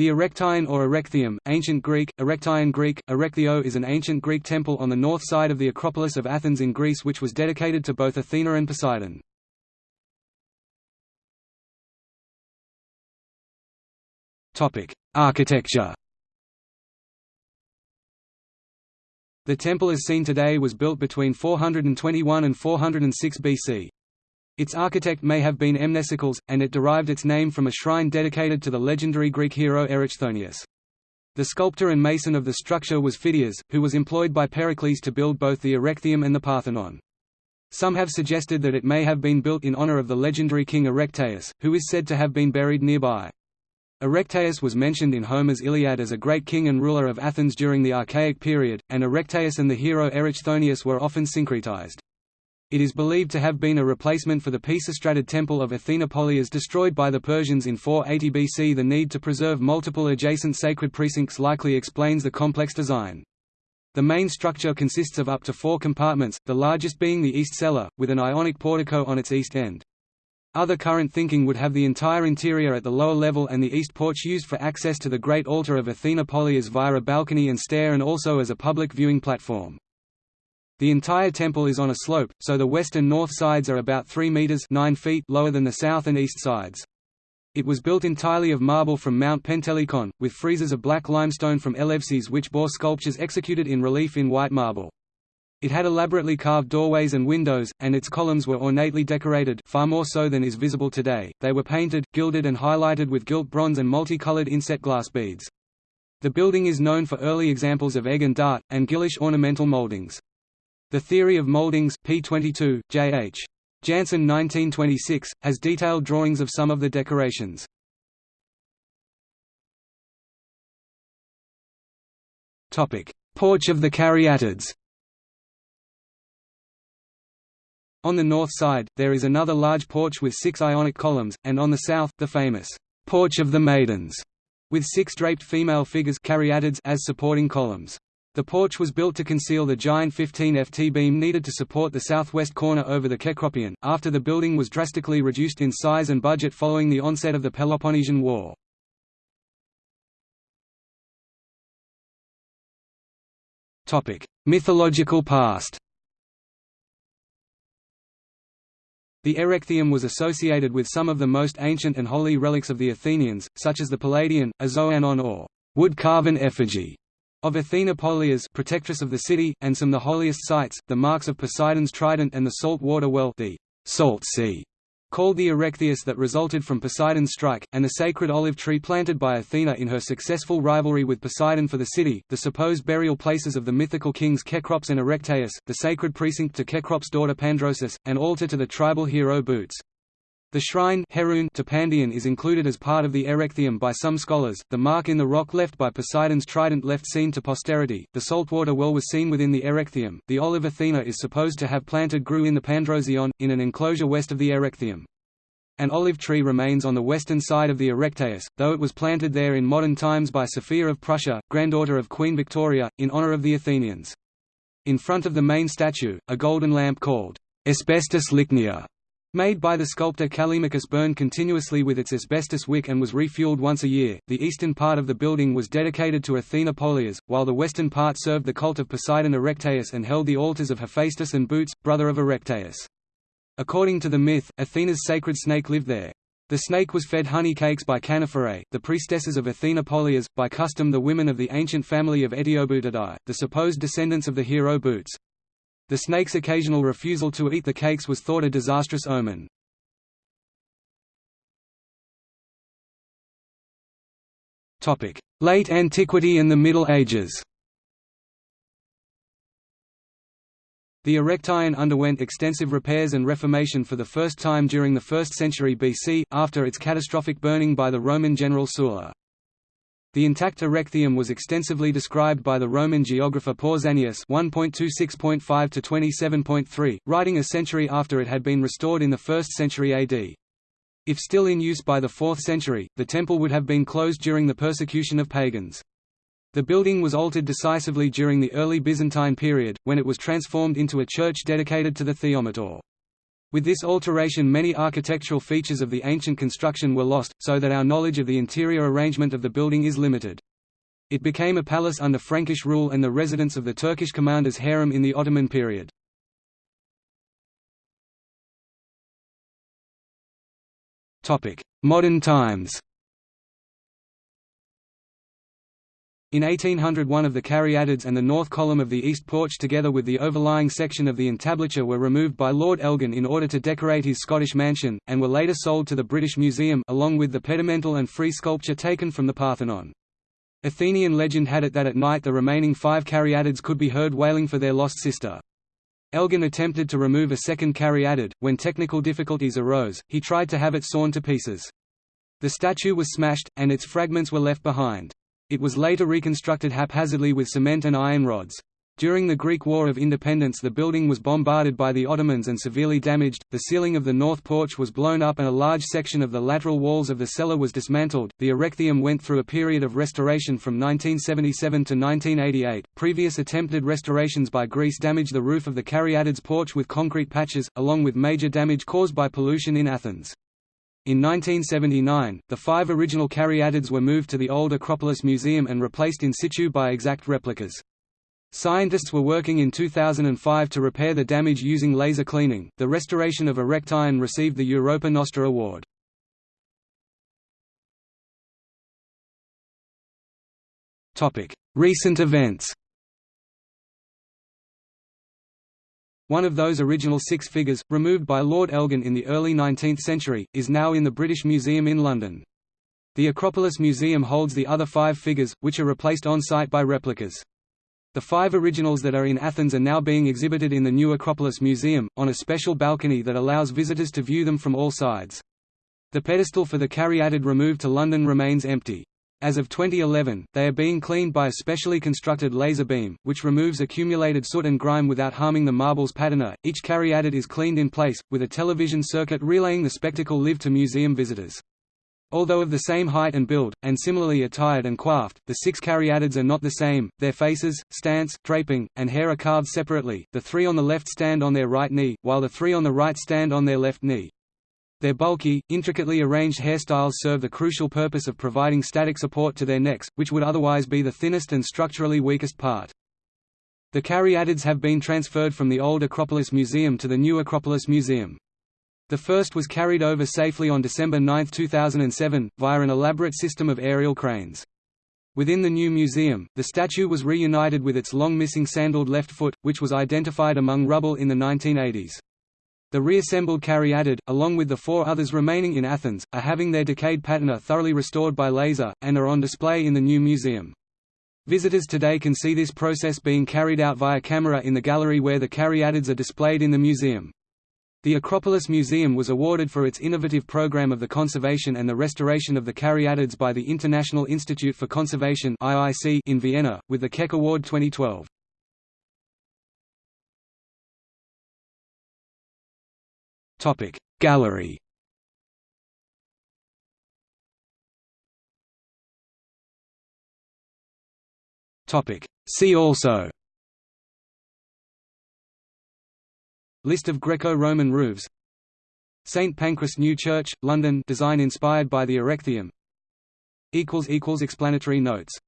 The Erechtheion or Erechtheum, ancient Greek, Erektaion Greek, Erechthio is an ancient Greek temple on the north side of the Acropolis of Athens in Greece which was dedicated to both Athena and Poseidon. Architecture The temple as seen today was built between 421 and 406 BC. Its architect may have been Mnesicles, and it derived its name from a shrine dedicated to the legendary Greek hero Erichthonius. The sculptor and mason of the structure was Phidias, who was employed by Pericles to build both the Erechtheum and the Parthenon. Some have suggested that it may have been built in honor of the legendary king Erechtheus, who is said to have been buried nearby. Erechtheus was mentioned in Homer's Iliad as a great king and ruler of Athens during the Archaic period, and Erechtheus and the hero Erichthonius were often syncretized. It is believed to have been a replacement for the Pisistratid temple of Athena Polias destroyed by the Persians in 480 BC. The need to preserve multiple adjacent sacred precincts likely explains the complex design. The main structure consists of up to four compartments, the largest being the east cella, with an ionic portico on its east end. Other current thinking would have the entire interior at the lower level and the east porch used for access to the great altar of Athena Polias via a balcony and stair and also as a public viewing platform. The entire temple is on a slope, so the west and north sides are about 3 meters 9 feet lower than the south and east sides. It was built entirely of marble from Mount Pentelikon, with friezes of black limestone from Elefsis which bore sculptures executed in relief in white marble. It had elaborately carved doorways and windows, and its columns were ornately decorated far more so than is visible today. They were painted, gilded and highlighted with gilt bronze and multicolored inset glass beads. The building is known for early examples of egg and dart, and guilloche ornamental moldings. The Theory of Moldings, p22, J.H. Janssen 1926, has detailed drawings of some of the decorations. Porch of the Caryatids On the north side, there is another large porch with six Ionic columns, and on the south, the famous Porch of the Maidens, with six draped female figures as supporting columns. The porch was built to conceal the giant 15 ft beam needed to support the southwest corner over the Kekropion, after the building was drastically reduced in size and budget following the onset of the Peloponnesian War. Mythological past The Erechtheum was associated with some of the most ancient and holy relics of the Athenians, such as the Palladium, a xoanon or wood-carven effigy of Athena Polias protectress of the city, and some the holiest sites, the marks of Poseidon's trident and the salt water well the salt sea, called the Erechtheus that resulted from Poseidon's strike, and the sacred olive tree planted by Athena in her successful rivalry with Poseidon for the city, the supposed burial places of the mythical kings Cecrops and Erechtheus, the sacred precinct to Cecrops' daughter Pandrosus, and altar to the tribal hero Bootes. The shrine to Pandion is included as part of the Erechtheum by some scholars. The mark in the rock left by Poseidon's trident left seen to posterity. The saltwater well was seen within the Erechtheum. The olive Athena is supposed to have planted grew in the Pandrosion, in an enclosure west of the Erechtheum. An olive tree remains on the western side of the Erechtheus, though it was planted there in modern times by Sophia of Prussia, granddaughter of Queen Victoria, in honor of the Athenians. In front of the main statue, a golden lamp called Asbestos Lychnia Made by the sculptor Callimachus burned continuously with its asbestos wick and was refueled once a year. The eastern part of the building was dedicated to Athena Polias, while the western part served the cult of Poseidon Erechtheus and held the altars of Hephaestus and Boots, brother of Erechtheus. According to the myth, Athena's sacred snake lived there. The snake was fed honey cakes by Canophorae, the priestesses of Athena Polias, by custom the women of the ancient family of Aetioboutidae, the supposed descendants of the hero Bootes. The snake's occasional refusal to eat the cakes was thought a disastrous omen. Late Antiquity and the Middle Ages The Erechtheion underwent extensive repairs and reformation for the first time during the 1st century BC, after its catastrophic burning by the Roman general Sulla. The intact Erechtheum was extensively described by the Roman geographer Pausanias 1.26.5 to 27.3, writing a century after it had been restored in the 1st century AD. If still in use by the 4th century, the temple would have been closed during the persecution of pagans. The building was altered decisively during the early Byzantine period, when it was transformed into a church dedicated to the Theometor. With this alteration many architectural features of the ancient construction were lost, so that our knowledge of the interior arrangement of the building is limited. It became a palace under Frankish rule and the residence of the Turkish commander's harem in the Ottoman period. Modern times In 1800 one of the caryatids and the north column of the east porch together with the overlying section of the entablature were removed by Lord Elgin in order to decorate his Scottish mansion, and were later sold to the British Museum along with the pedimental and free sculpture taken from the Parthenon. Athenian legend had it that at night the remaining five caryatids could be heard wailing for their lost sister. Elgin attempted to remove a second caryatid, when technical difficulties arose, he tried to have it sawn to pieces. The statue was smashed, and its fragments were left behind. It was later reconstructed haphazardly with cement and iron rods. During the Greek War of Independence the building was bombarded by the Ottomans and severely damaged, the ceiling of the north porch was blown up and a large section of the lateral walls of the cella was dismantled. The Erechtheum went through a period of restoration from 1977 to 1988. Previous attempted restorations by Greece damaged the roof of the Caryatids porch with concrete patches, along with major damage caused by pollution in Athens. In 1979, the five original caryatids were moved to the old Acropolis Museum and replaced in situ by exact replicas. Scientists were working in 2005 to repair the damage using laser cleaning. The restoration of Erechtheion received the Europa Nostra Award. Topic: Recent events. One of those original six figures, removed by Lord Elgin in the early 19th century, is now in the British Museum in London. The Acropolis Museum holds the other five figures, which are replaced on-site by replicas. The five originals that are in Athens are now being exhibited in the new Acropolis Museum, on a special balcony that allows visitors to view them from all sides. The pedestal for the caryatid removed to London remains empty. As of 2011, they are being cleaned by a specially constructed laser beam, which removes accumulated soot and grime without harming the marble's patina. Each caryatid is cleaned in place, with a television circuit relaying the spectacle live to museum visitors. Although of the same height and build, and similarly attired and coiffed, the six caryatids are not the same, their faces, stance, draping, and hair are carved separately, the three on the left stand on their right knee, while the three on the right stand on their left knee. Their bulky, intricately arranged hairstyles serve the crucial purpose of providing static support to their necks, which would otherwise be the thinnest and structurally weakest part. The caryatids have been transferred from the old Acropolis Museum to the new Acropolis Museum. The first was carried over safely on December 9, 2007, via an elaborate system of aerial cranes. Within the new museum, the statue was reunited with its long missing sandaled left foot, which was identified among rubble in the 1980s. The reassembled caryatid, along with the four others remaining in Athens, are having their decayed patina thoroughly restored by laser, and are on display in the new museum. Visitors today can see this process being carried out via camera in the gallery where the caryatids are displayed in the museum. The Acropolis Museum was awarded for its innovative program of the conservation and the restoration of the caryatids by the International Institute for Conservation in Vienna, with the Keck Award 2012. Topic. Gallery. Topic. See also. List of Greco-Roman roofs. St Pancras New Church, London. Design inspired by the Erechtheum Explanatory notes